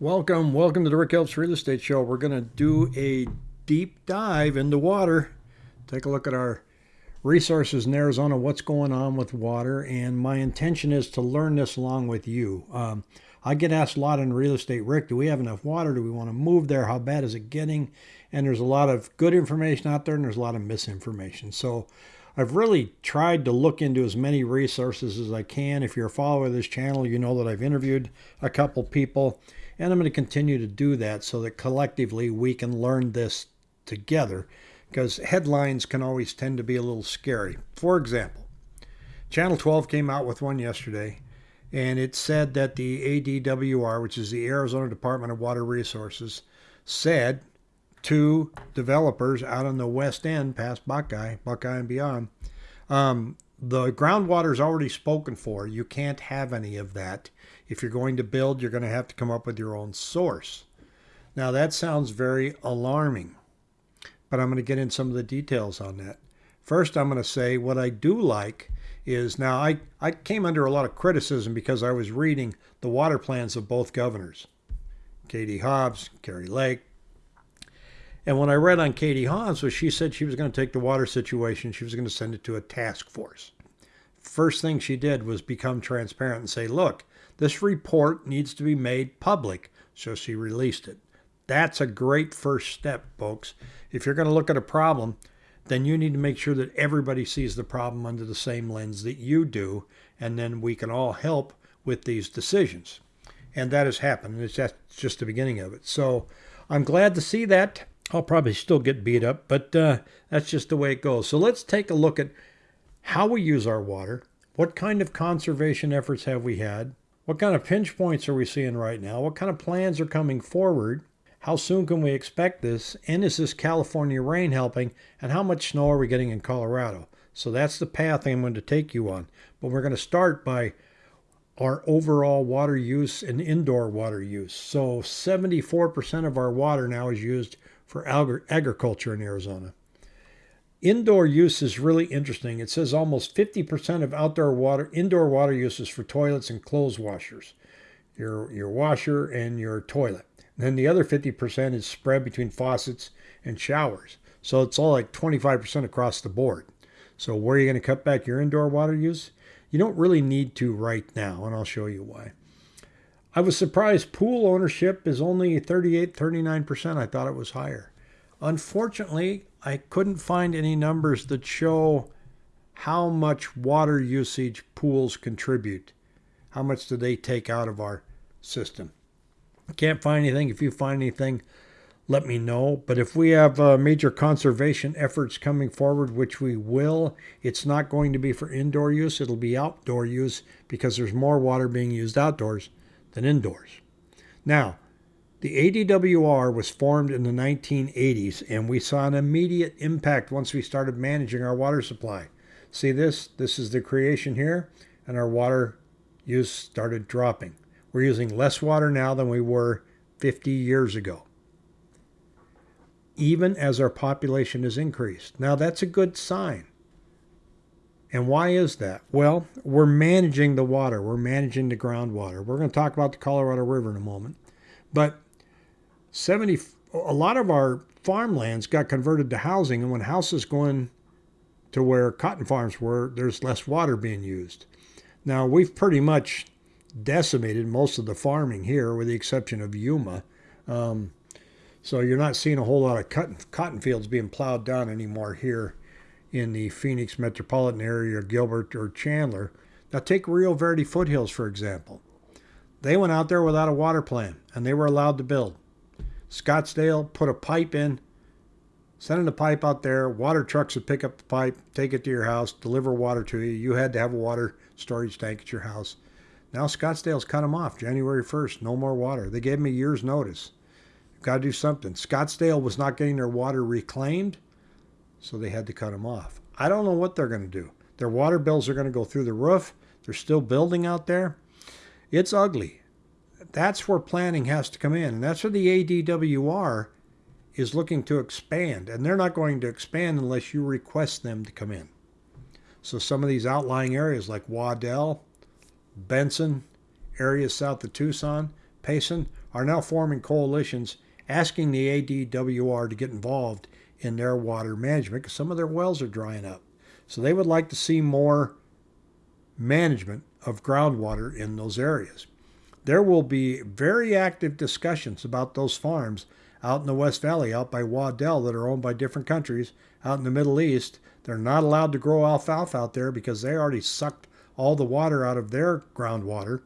Welcome, welcome to the Rick Helps Real Estate Show. We're going to do a deep dive into water. Take a look at our resources in Arizona, what's going on with water, and my intention is to learn this along with you. Um, I get asked a lot in real estate, Rick, do we have enough water? Do we want to move there? How bad is it getting? And there's a lot of good information out there and there's a lot of misinformation. So I've really tried to look into as many resources as I can. If you're a follower of this channel, you know that I've interviewed a couple people and I'm going to continue to do that so that collectively we can learn this together because headlines can always tend to be a little scary. For example, Channel 12 came out with one yesterday and it said that the ADWR, which is the Arizona Department of Water Resources, said to developers out on the west end past Buckeye, Buckeye and beyond, um, the groundwater is already spoken for. You can't have any of that. If you're going to build, you're going to have to come up with your own source. Now, that sounds very alarming, but I'm going to get in some of the details on that. First, I'm going to say what I do like is now I, I came under a lot of criticism because I was reading the water plans of both governors, Katie Hobbs, Kari Lake. And when I read on Katie Hobbs was she said she was going to take the water situation, she was going to send it to a task force. First thing she did was become transparent and say, look, this report needs to be made public. So she released it. That's a great first step, folks. If you're going to look at a problem, then you need to make sure that everybody sees the problem under the same lens that you do, and then we can all help with these decisions. And that has happened. and It's just, just the beginning of it. So I'm glad to see that. I'll probably still get beat up, but uh, that's just the way it goes. So let's take a look at how we use our water. What kind of conservation efforts have we had? What kind of pinch points are we seeing right now? What kind of plans are coming forward? How soon can we expect this? And is this California rain helping? And how much snow are we getting in Colorado? So that's the path I'm going to take you on. But we're going to start by our overall water use and indoor water use. So 74% of our water now is used for agriculture in Arizona. Indoor use is really interesting. It says almost 50% of outdoor water, indoor water use is for toilets and clothes washers, your, your washer and your toilet. And then the other 50% is spread between faucets and showers. So it's all like 25% across the board. So where are you going to cut back your indoor water use? You don't really need to right now, and I'll show you why. I was surprised pool ownership is only 38, 39%. I thought it was higher. Unfortunately, I couldn't find any numbers that show how much water usage pools contribute. How much do they take out of our system? Can't find anything. If you find anything, let me know. But if we have uh, major conservation efforts coming forward, which we will, it's not going to be for indoor use. It'll be outdoor use because there's more water being used outdoors than indoors. Now, the ADWR was formed in the 1980s, and we saw an immediate impact once we started managing our water supply. See this? This is the creation here, and our water use started dropping. We're using less water now than we were 50 years ago, even as our population has increased. Now, that's a good sign. And why is that? Well, we're managing the water, we're managing the groundwater. We're going to talk about the Colorado River in a moment. But 70 a lot of our farmlands got converted to housing and when houses going to where cotton farms were there's less water being used. Now we've pretty much decimated most of the farming here with the exception of yuma. Um, so you're not seeing a whole lot of cotton, cotton fields being plowed down anymore here in the phoenix metropolitan area or gilbert or chandler. Now take rio verde foothills for example. They went out there without a water plan and they were allowed to build Scottsdale, put a pipe in, sending the pipe out there. Water trucks would pick up the pipe, take it to your house, deliver water to you. You had to have a water storage tank at your house. Now Scottsdale's cut them off January 1st. No more water. They gave them a year's notice. You've got to do something. Scottsdale was not getting their water reclaimed, so they had to cut them off. I don't know what they're going to do. Their water bills are going to go through the roof. They're still building out there. It's ugly that's where planning has to come in. And that's where the ADWR is looking to expand. And they're not going to expand unless you request them to come in. So some of these outlying areas like Waddell, Benson, areas south of Tucson, Payson are now forming coalitions asking the ADWR to get involved in their water management because some of their wells are drying up. So they would like to see more management of groundwater in those areas. There will be very active discussions about those farms out in the West Valley, out by Waddell, that are owned by different countries out in the Middle East. They're not allowed to grow alfalfa out there because they already sucked all the water out of their groundwater.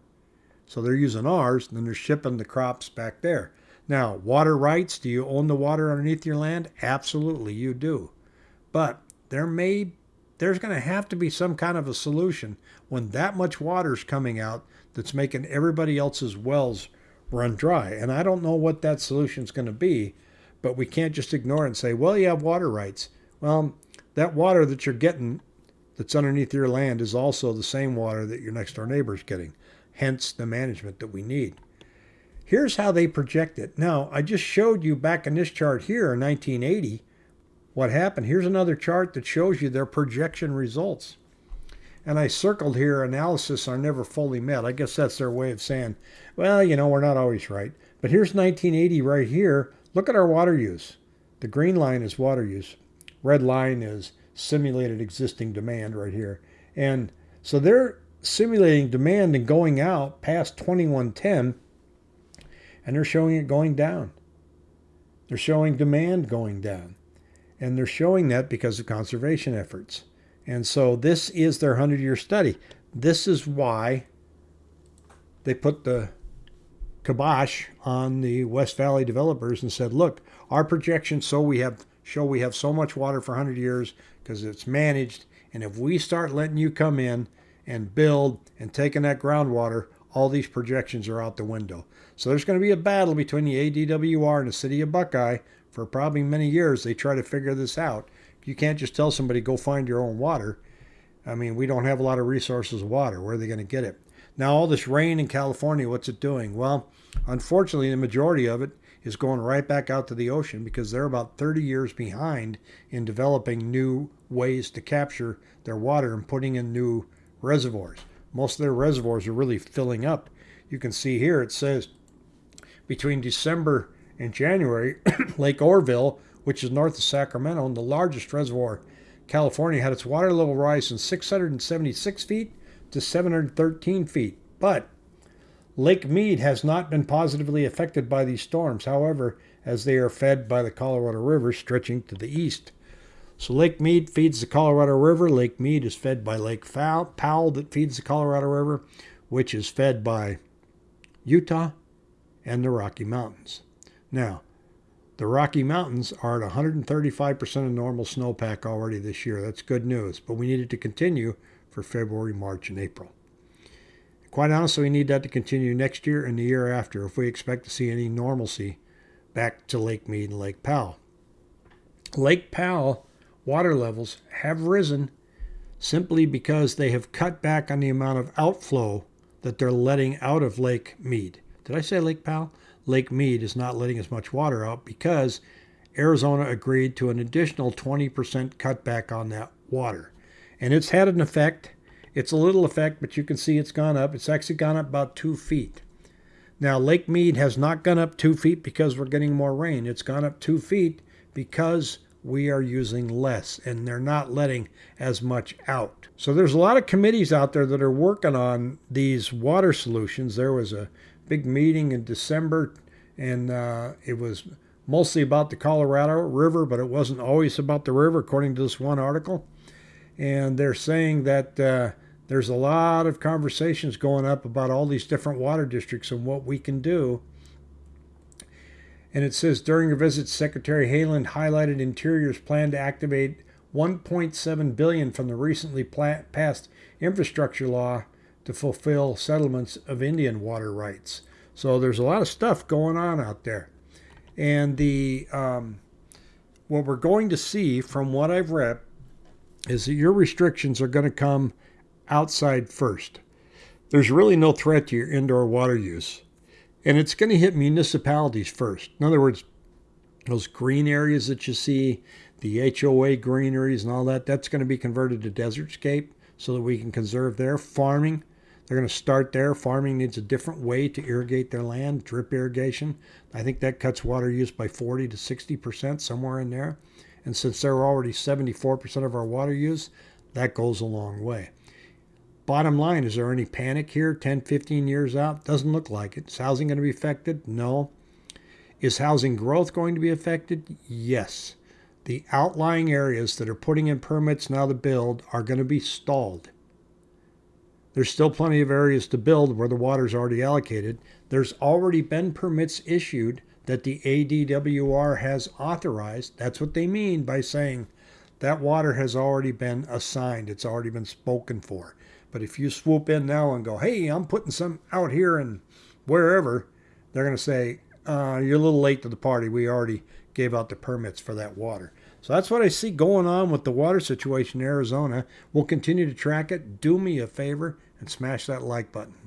So they're using ours, and then they're shipping the crops back there. Now, water rights, do you own the water underneath your land? Absolutely, you do. But there may there's going to have to be some kind of a solution when that much water is coming out that's making everybody else's wells run dry. And I don't know what that solution is going to be, but we can't just ignore it and say, well, you have water rights. Well, that water that you're getting that's underneath your land is also the same water that your next door neighbor is getting, hence the management that we need. Here's how they project it. Now, I just showed you back in this chart here in 1980 what happened. Here's another chart that shows you their projection results. And I circled here analysis are never fully met. I guess that's their way of saying, well, you know, we're not always right. But here's 1980 right here. Look at our water use. The green line is water use. Red line is simulated existing demand right here. And so they're simulating demand and going out past 2110 and they're showing it going down. They're showing demand going down. And they're showing that because of conservation efforts. And so this is their 100 year study. This is why they put the kibosh on the West Valley developers and said, look, our projections so we have show we have so much water for 100 years because it's managed. And if we start letting you come in and build and taking that groundwater, all these projections are out the window. So there's going to be a battle between the ADWR and the city of Buckeye for probably many years. They try to figure this out. You can't just tell somebody, go find your own water. I mean, we don't have a lot of resources of water. Where are they going to get it? Now, all this rain in California, what's it doing? Well, unfortunately, the majority of it is going right back out to the ocean because they're about 30 years behind in developing new ways to capture their water and putting in new reservoirs. Most of their reservoirs are really filling up. You can see here it says between December and January, Lake Oroville, which is north of Sacramento and the largest reservoir California, had its water level rise from 676 feet to 713 feet. But Lake Mead has not been positively affected by these storms, however, as they are fed by the Colorado River stretching to the east. So Lake Mead feeds the Colorado River. Lake Mead is fed by Lake Powell that feeds the Colorado River, which is fed by Utah and the Rocky Mountains. Now, the Rocky Mountains are at 135% of normal snowpack already this year. That's good news, but we need it to continue for February, March, and April. Quite honestly, we need that to continue next year and the year after if we expect to see any normalcy back to Lake Mead and Lake Powell. Lake Powell water levels have risen simply because they have cut back on the amount of outflow that they're letting out of Lake Mead. Did I say Lake Powell? Lake Mead is not letting as much water out because Arizona agreed to an additional 20% cutback on that water. And it's had an effect. It's a little effect, but you can see it's gone up. It's actually gone up about two feet. Now, Lake Mead has not gone up two feet because we're getting more rain. It's gone up two feet because we are using less and they're not letting as much out. So there's a lot of committees out there that are working on these water solutions. There was a big meeting in December and uh, it was mostly about the Colorado River, but it wasn't always about the river, according to this one article. And they're saying that uh, there's a lot of conversations going up about all these different water districts and what we can do and it says during her visit, Secretary Haaland highlighted Interior's plan to activate 1.7 billion from the recently passed infrastructure law to fulfill settlements of Indian water rights. So there's a lot of stuff going on out there, and the um, what we're going to see from what I've read is that your restrictions are going to come outside first. There's really no threat to your indoor water use. And it's going to hit municipalities first. In other words, those green areas that you see, the HOA greeneries and all that, that's going to be converted to desert scape so that we can conserve there. Farming, They're going to start there. Farming needs a different way to irrigate their land, drip irrigation. I think that cuts water use by 40 to 60%, somewhere in there. And since they're already 74% of our water use, that goes a long way. Bottom line, is there any panic here 10, 15 years out? Doesn't look like it. Is housing going to be affected? No. Is housing growth going to be affected? Yes. The outlying areas that are putting in permits now to build are going to be stalled. There's still plenty of areas to build where the water's already allocated. There's already been permits issued that the ADWR has authorized. That's what they mean by saying that water has already been assigned, it's already been spoken for. But if you swoop in now and go, hey, I'm putting some out here and wherever, they're going to say, uh, you're a little late to the party. We already gave out the permits for that water. So that's what I see going on with the water situation in Arizona. We'll continue to track it. Do me a favor and smash that like button.